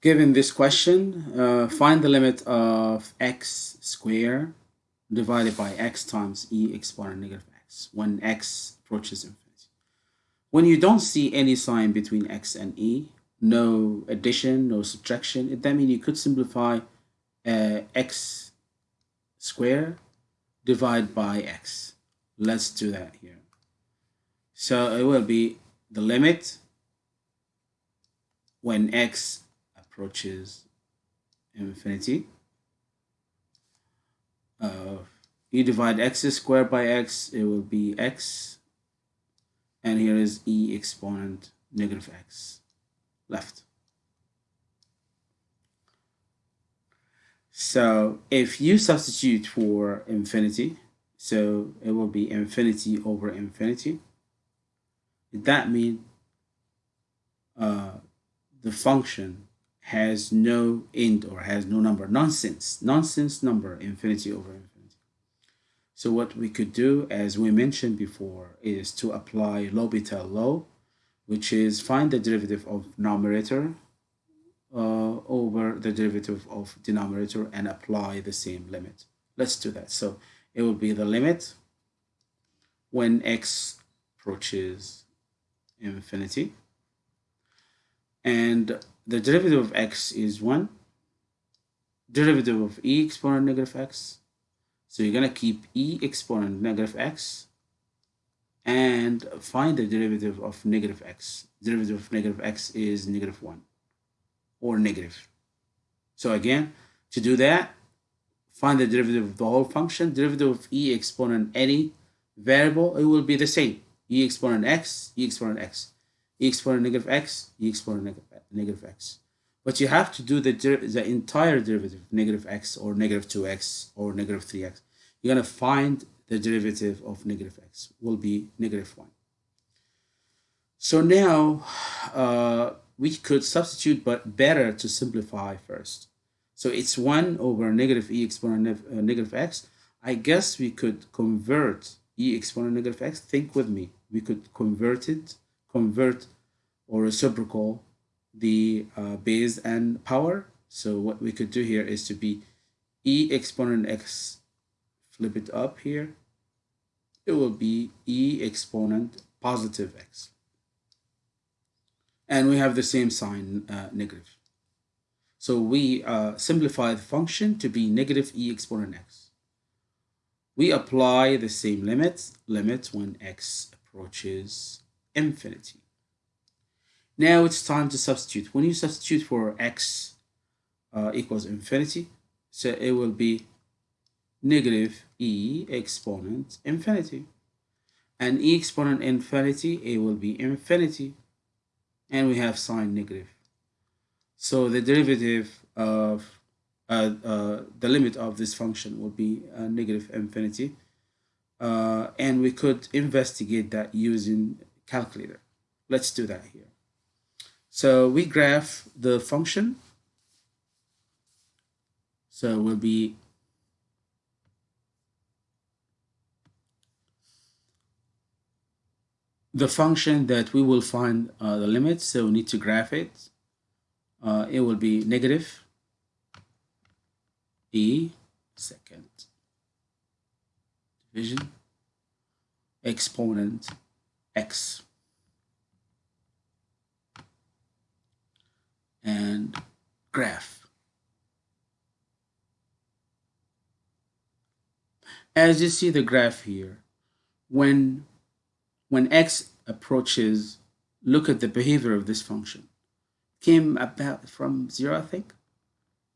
Given this question, uh, find the limit of x squared divided by x times e exponent negative x when x approaches infinity. When you don't see any sign between x and e, no addition, no subtraction, it, that means you could simplify uh, x squared divided by x. Let's do that here. So it will be the limit when x approaches infinity. Uh, you divide x squared by x, it will be x. And here is e exponent negative x left. So if you substitute for infinity, so it will be infinity over infinity. That means uh, the function has no end or has no number. Nonsense. Nonsense number, infinity over infinity. So what we could do, as we mentioned before, is to apply L'Hopital law, which is find the derivative of numerator uh, over the derivative of denominator and apply the same limit. Let's do that. So it will be the limit when x approaches infinity and the derivative of x is 1 derivative of e exponent negative x. So you're going to keep e exponent negative x and find the derivative of negative x. Derivative of negative x is negative 1 or negative. So again to do that find the derivative of the whole function. Derivative of e exponent any variable it will be the same. E exponent x e exponent x e exponent negative x e exponent negative negative x. But you have to do the, the entire derivative, negative x or negative 2x or negative 3x. You're going to find the derivative of negative x will be negative 1. So now uh, we could substitute, but better to simplify first. So it's 1 over negative e exponent uh, negative x. I guess we could convert e exponent negative x. Think with me. We could convert it, convert or reciprocal the uh, base and power. So what we could do here is to be e exponent x, flip it up here. It will be e exponent positive x. And we have the same sign, uh, negative. So we uh, simplify the function to be negative e exponent x. We apply the same limits, limit when x approaches infinity. Now it's time to substitute. When you substitute for x uh, equals infinity, so it will be negative e exponent infinity. And e exponent infinity, it will be infinity. And we have sign negative. So the derivative of uh, uh, the limit of this function will be uh, negative infinity. Uh, and we could investigate that using calculator. Let's do that here. So we graph the function. So it will be the function that we will find uh, the limits. So we need to graph it. Uh, it will be negative e second division exponent x. and graph. As you see the graph here, when, when x approaches, look at the behavior of this function. Came about from zero, I think,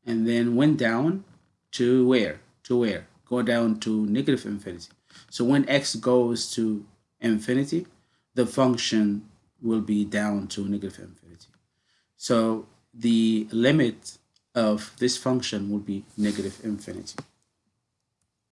and then went down to where? To where? Go down to negative infinity. So when x goes to infinity, the function will be down to negative infinity. So the limit of this function will be negative infinity.